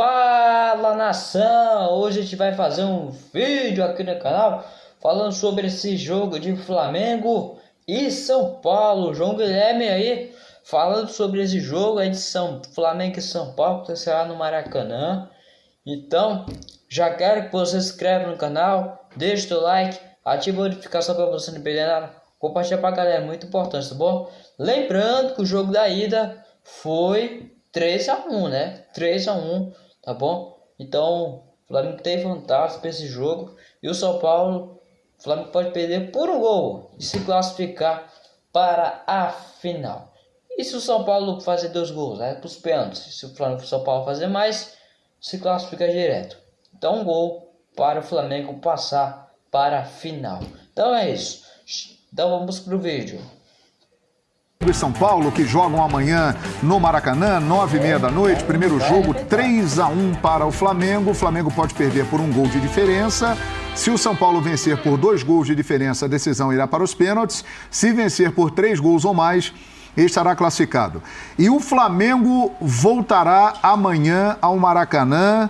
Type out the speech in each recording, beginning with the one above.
Fala nação! Hoje a gente vai fazer um vídeo aqui no canal falando sobre esse jogo de Flamengo e São Paulo. João Guilherme aí falando sobre esse jogo aí de São Flamengo e São Paulo que será no Maracanã. Então, já quero que você se inscreva no canal, deixe o like, ative a notificação para você não perder nada, compartilha pra galera, muito importante, tá bom? Lembrando que o jogo da ida foi 3 a 1 né? 3 a 1 tá bom? Então, o Flamengo tem vantagem para esse jogo. E o São Paulo, o Flamengo pode perder por um gol e se classificar para a final. E se o São Paulo fazer dois gols, é né? para os pênaltis. Se o Flamengo, São Paulo fazer mais, se classifica direto. Então, um gol para o Flamengo passar para a final. Então é isso. Então vamos para o vídeo e São Paulo que jogam amanhã no Maracanã, nove e meia da noite. Primeiro jogo, 3 a 1 para o Flamengo. O Flamengo pode perder por um gol de diferença. Se o São Paulo vencer por dois gols de diferença, a decisão irá para os pênaltis. Se vencer por três gols ou mais, estará classificado. E o Flamengo voltará amanhã ao Maracanã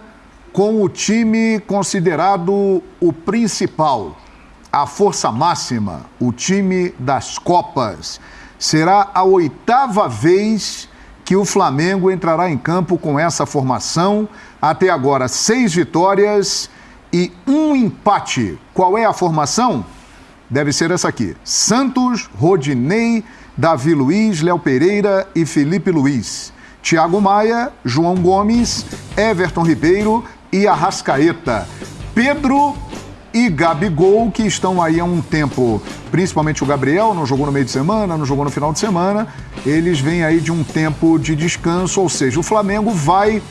com o time considerado o principal, a força máxima, o time das Copas será a oitava vez que o Flamengo entrará em campo com essa formação. Até agora, seis vitórias e um empate. Qual é a formação? Deve ser essa aqui: Santos, Rodinei, Davi Luiz, Léo Pereira e Felipe Luiz. Thiago Maia, João Gomes, Everton Ribeiro e Arrascaeta. Pedro e Gabigol, que estão aí há um tempo, principalmente o Gabriel, não jogou no meio de semana, não jogou no final de semana, eles vêm aí de um tempo de descanso, ou seja, o Flamengo vai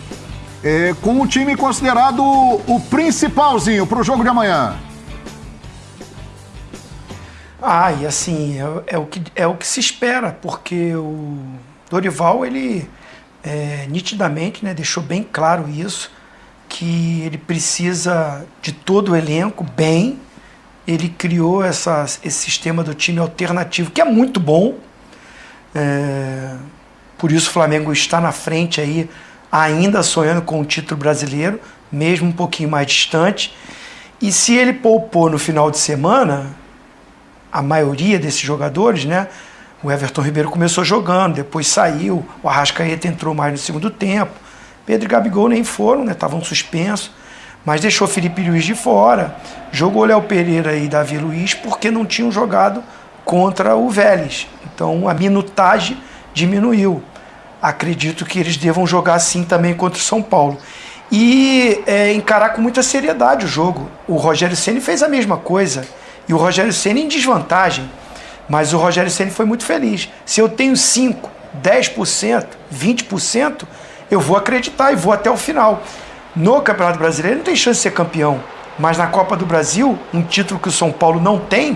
é, com o time considerado o principalzinho para o jogo de amanhã. Ah, e assim, é, é, o que, é o que se espera, porque o Dorival, ele é, nitidamente né, deixou bem claro isso, que ele precisa de todo o elenco bem. Ele criou essa, esse sistema do time alternativo, que é muito bom. É, por isso o Flamengo está na frente aí, ainda sonhando com o título brasileiro, mesmo um pouquinho mais distante. E se ele poupou no final de semana, a maioria desses jogadores, né? O Everton Ribeiro começou jogando, depois saiu, o Arrascaeta entrou mais no segundo tempo. Pedro e Gabigol nem foram, né? Estavam suspensos. Mas deixou Felipe Luiz de fora. Jogou Léo Pereira e Davi Luiz porque não tinham jogado contra o Vélez. Então a minutagem diminuiu. Acredito que eles devam jogar assim também contra o São Paulo. E é, encarar com muita seriedade o jogo. O Rogério Ceni fez a mesma coisa. E o Rogério Ceni em desvantagem. Mas o Rogério Ceni foi muito feliz. Se eu tenho 5, 10%, 20%, eu vou acreditar e vou até o final. No Campeonato Brasileiro não tem chance de ser campeão, mas na Copa do Brasil, um título que o São Paulo não tem,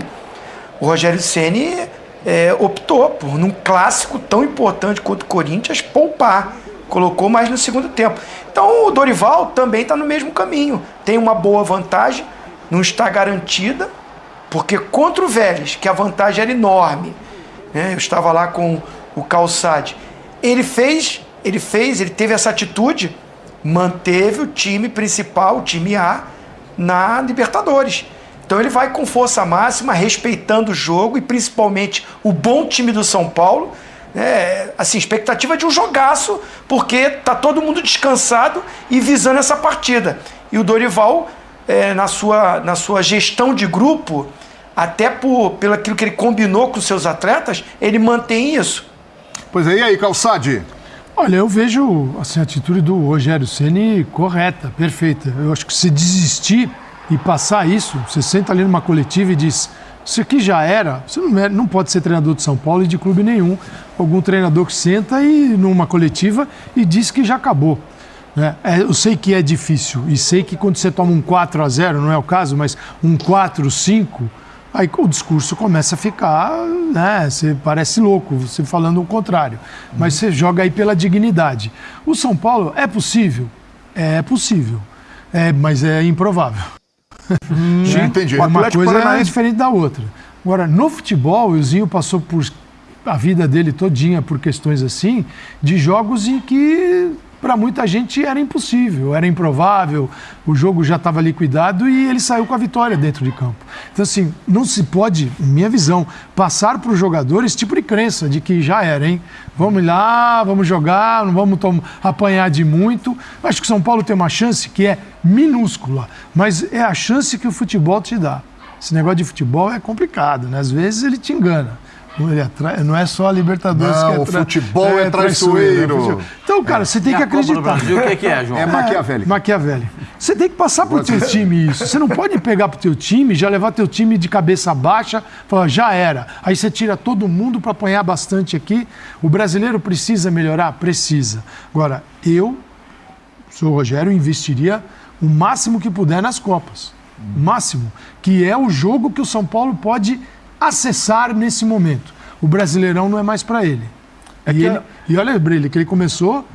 o Rogério Ceni é, optou por, num clássico tão importante quanto o Corinthians, poupar. Colocou mais no segundo tempo. Então o Dorival também está no mesmo caminho. Tem uma boa vantagem, não está garantida, porque contra o Vélez, que a vantagem era enorme, né? eu estava lá com o Calçade, ele fez ele fez, ele teve essa atitude, manteve o time principal, o time A, na Libertadores. Então ele vai com força máxima, respeitando o jogo e principalmente o bom time do São Paulo. É, assim, expectativa de um jogaço, porque tá todo mundo descansado e visando essa partida. E o Dorival, é, na, sua, na sua gestão de grupo, até por, pelo aquilo que ele combinou com seus atletas, ele mantém isso. Pois é, e aí, Calçade? Olha, eu vejo assim, a atitude do Rogério Ceni correta, perfeita. Eu acho que se desistir e passar isso, você senta ali numa coletiva e diz: Isso aqui já era. Você não, é, não pode ser treinador de São Paulo e de clube nenhum. Algum treinador que senta e numa coletiva e diz que já acabou. Né? É, eu sei que é difícil e sei que quando você toma um 4 a 0 não é o caso, mas um 4, 5 Aí o discurso começa a ficar, né? Você parece louco, você falando o contrário. Mas você joga aí pela dignidade. O São Paulo é possível? É possível. É, mas é improvável. Hum, né? entendi. Uma coisa Paranaense... é diferente da outra. Agora, no futebol, o Zinho passou por a vida dele todinha por questões assim, de jogos em que para muita gente era impossível, era improvável, o jogo já estava liquidado e ele saiu com a vitória dentro de campo. Então, assim, não se pode, minha visão, passar para os jogadores esse tipo de crença de que já era, hein? Vamos lá, vamos jogar, não vamos apanhar de muito. Acho que o São Paulo tem uma chance que é minúscula, mas é a chance que o futebol te dá. Esse negócio de futebol é complicado, né? Às vezes ele te engana. É não é só a Libertadores não, que é o futebol é, é traiçoeiro. Então, cara, você tem que acreditar. Brasil, o que, que é, João? É Maquiavelli. Maquiavelli. Você tem que passar pro teu time isso. Você não pode pegar pro teu time, já levar teu time de cabeça baixa, falar, já era. Aí você tira todo mundo para apanhar bastante aqui. O brasileiro precisa melhorar? Precisa. Agora, eu, sou o Rogério, investiria o máximo que puder nas Copas. O máximo. Que é o jogo que o São Paulo pode acessar nesse momento. O Brasileirão não é mais para ele. É e, ele e olha, Brilha, que ele começou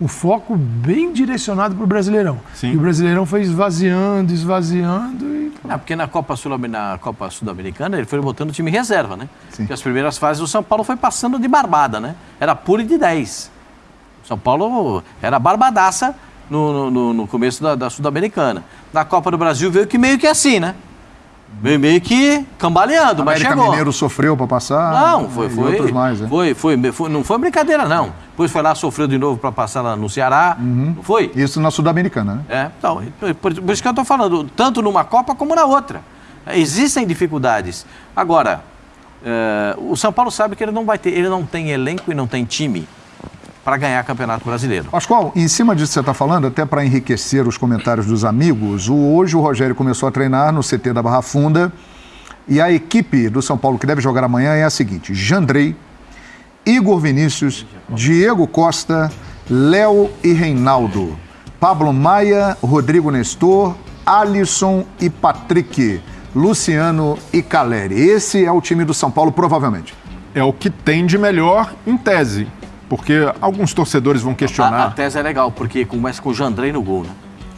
o foco bem direcionado para o Brasileirão. Sim. E o Brasileirão foi esvaziando, esvaziando e... Ah, porque na Copa Sul-Americana ele foi botando o time reserva, né? Sim. Porque as primeiras fases o São Paulo foi passando de barbada, né? Era puro de 10. São Paulo era barbadaça no, no, no começo da, da Sul-Americana. Na Copa do Brasil veio que meio que assim, né? Meio que cambaleando, mas chegou. Mineiro sofreu para passar. Não, foi, foi. Outros mais, né? foi, foi, foi, não foi brincadeira, não. Depois foi lá, sofreu de novo para passar lá no Ceará. Uhum. Não foi? Isso na Sul-Americana, né? É, então, por, por isso que eu estou falando, tanto numa Copa como na outra. Existem dificuldades. Agora, é, o São Paulo sabe que ele não vai ter, ele não tem elenco e não tem time para ganhar Campeonato Brasileiro. Pascoal, em cima disso que você está falando, até para enriquecer os comentários dos amigos, o, hoje o Rogério começou a treinar no CT da Barra Funda e a equipe do São Paulo que deve jogar amanhã é a seguinte: Jandrei, Igor Vinícius, Diego Costa, Léo e Reinaldo, Pablo Maia, Rodrigo Nestor, Alisson e Patrick, Luciano e Caleri. Esse é o time do São Paulo, provavelmente. É o que tem de melhor em tese. Porque alguns torcedores vão questionar. A, a tese é legal, porque começa com o Jandrei no gol, né?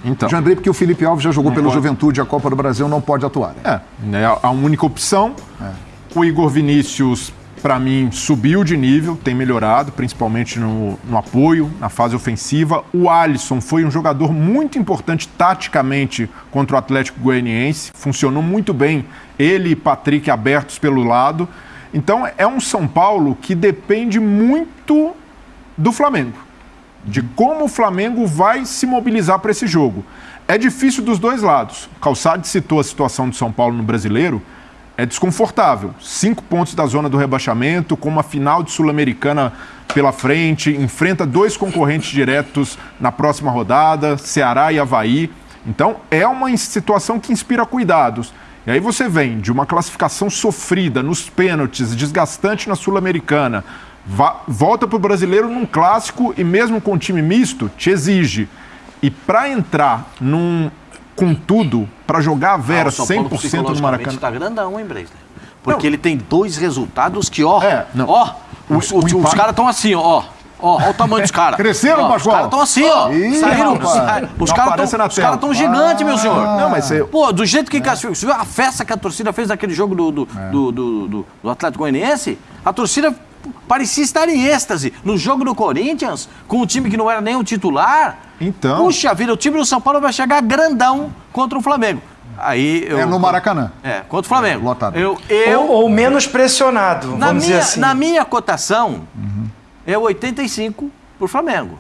Então. Jandrei, porque o Felipe Alves já jogou pelo pode. Juventude, a Copa do Brasil não pode atuar. Né? É, é a única opção. É. O Igor Vinícius, para mim, subiu de nível, tem melhorado, principalmente no, no, apoio, na fase ofensiva. O Alisson foi um jogador muito importante taticamente contra o Atlético Goianiense, funcionou muito bem, ele e Patrick abertos pelo lado. Então, é um São Paulo que depende muito do Flamengo, de como o Flamengo vai se mobilizar para esse jogo. É difícil dos dois lados. Calçade citou a situação do São Paulo no brasileiro. É desconfortável. Cinco pontos da zona do rebaixamento, com uma final de Sul-Americana pela frente, enfrenta dois concorrentes diretos na próxima rodada, Ceará e Havaí. Então, é uma situação que inspira cuidados. E aí você vem de uma classificação sofrida nos pênaltis, desgastante na Sul-Americana, volta para o brasileiro num clássico e mesmo com time misto, te exige. E para entrar num com tudo, para jogar a Vera ah, 100% no Maracanã. está grandão, hein, Breisler? Porque não. ele tem dois resultados que, ó, é, ó, os, os, os caras estão assim, ó. Ó, ó o tamanho dos caras. Cresceram, Pascoal? Os caras estão assim, ó. Ih, Saíram, os caras estão cara gigantes, meu senhor. Não, mas você... Pô, do jeito que... É. Você viu a festa que a torcida fez naquele jogo do, do, é. do, do, do, do Atlético Goianiense? A torcida parecia estar em êxtase. No jogo do Corinthians, com um time que não era nem o titular. Então. Puxa vida, o time do São Paulo vai chegar grandão contra o Flamengo. Aí eu, é no Maracanã. É, contra o Flamengo. É, lotado. Eu, eu, ou, ou, menos pressionado, na vamos minha, dizer assim. Na minha cotação, uhum. é 85 para o Flamengo.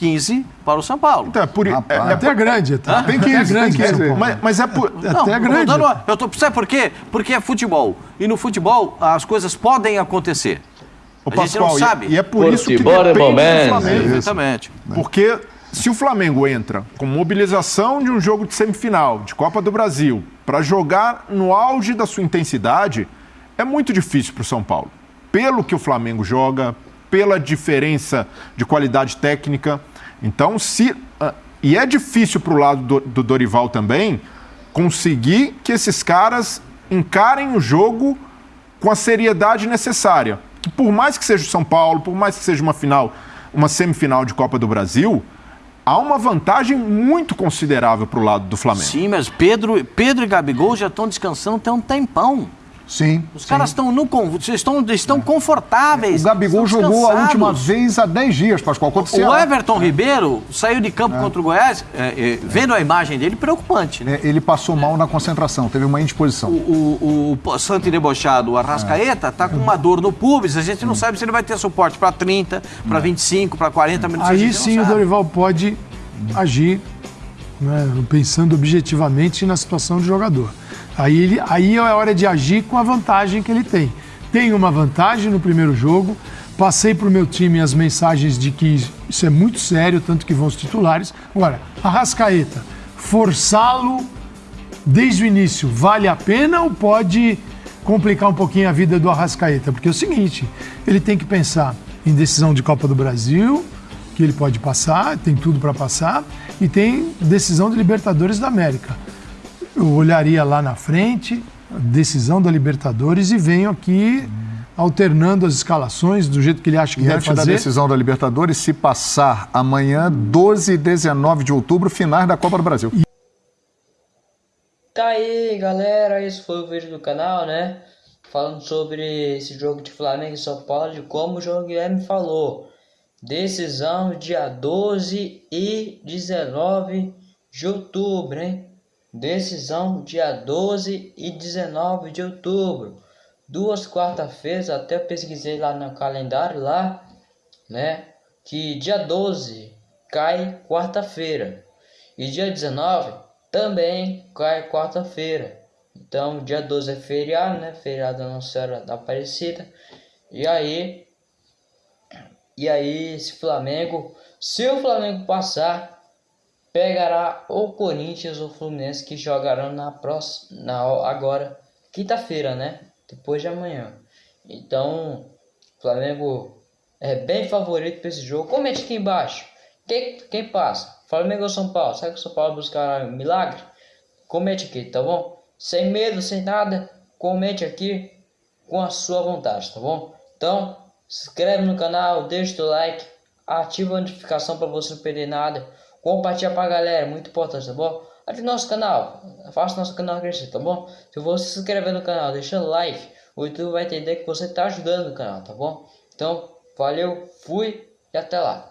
15 para o São Paulo. Então, é por, é, é, até grande. Tá? Tem 15, é grande, tem 15. Mas, mas é por, não, até grande. Dando, eu tô, sabe por quê? Porque é futebol. E no futebol as coisas podem acontecer. O a gente não sabe. E, e é por isso que depende do Flamengo. Exatamente. Porque se o Flamengo entra com mobilização de um jogo de semifinal de Copa do Brasil para jogar no auge da sua intensidade, é muito difícil para o São Paulo. Pelo que o Flamengo joga, pela diferença de qualidade técnica. Então, se. Uh, e é difícil para o lado do, do Dorival também conseguir que esses caras encarem o jogo com a seriedade necessária por mais que seja o São Paulo, por mais que seja uma final, uma semifinal de Copa do Brasil, há uma vantagem muito considerável para o lado do Flamengo. Sim, mas Pedro, Pedro e Gabigol já estão descansando até um tempão. Sim. Os sim. caras estão no estão, estão confortáveis. O Gabigol jogou a última vez há 10 dias, Pascoal, contra o O. Everton Ribeiro saiu de campo contra o Goiás, é, é, vendo a imagem dele, preocupante. Né? É, Ele passou mal na concentração, teve uma indisposição. O, o, o santo e debochado, o Arrascaeta, tá com uma dor no pubis. A gente não sabe se ele vai ter suporte para 30, para 25, para 40 minutos. Aí sim o. Dorival pode agir, né, pensando objetivamente na situação do jogador. Aí, ele, aí é hora de agir com a vantagem que ele tem. Tem uma vantagem no primeiro jogo, passei para o meu time as mensagens de que isso é muito sério, tanto que vão os titulares. Agora, Arrascaeta, forçá-lo desde o início, vale a pena ou pode complicar um pouquinho a vida do Arrascaeta? Porque é o seguinte, ele tem que pensar em decisão de Copa do Brasil, que ele pode passar, tem tudo para passar, e tem decisão de Libertadores da América. Eu olharia lá na frente, decisão da Libertadores, e venho aqui alternando as escalações do jeito que ele acha que E deve antes da fazer. decisão da Libertadores, se passar amanhã, 12 e 19 de outubro, finais da Copa do Brasil. Tá aí, galera. Esse foi o vídeo do canal, né? Falando sobre esse jogo de Flamengo e São Paulo, de como o João Guilherme falou. Decisão dia 12 e 19 de outubro, hein? Decisão dia 12 e 19 de outubro. Duas quarta-feiras, até pesquisei lá no calendário lá, né? Que dia 12 cai quarta-feira. E dia 19 também cai quarta-feira. Então, dia 12 é feriado, né? Feriado da Nossa Senhora da Aparecida. E aí, e aí, esse Flamengo, se o Flamengo passar, pegará o Corinthians ou o Fluminense que jogarão na próxima, na, agora, quinta-feira, né? Depois de amanhã. Então, Flamengo é bem favorito para esse jogo. Comente aqui embaixo. Quem, quem passa? Flamengo ou São Paulo? Será que o São Paulo buscará um milagre? Comente aqui, tá bom? Sem medo, sem nada, comente aqui com a sua vontade, tá bom? Então, se inscreve no canal, deixa o like, ativa a notificação para você não perder nada, compartilha pra galera, muito importante, tá bom? Ative nosso canal, faça nosso canal crescer, tá bom? Se você se inscrever no canal, deixando like, o YouTube vai entender que você tá ajudando o canal, tá bom? Então, valeu, fui e até lá.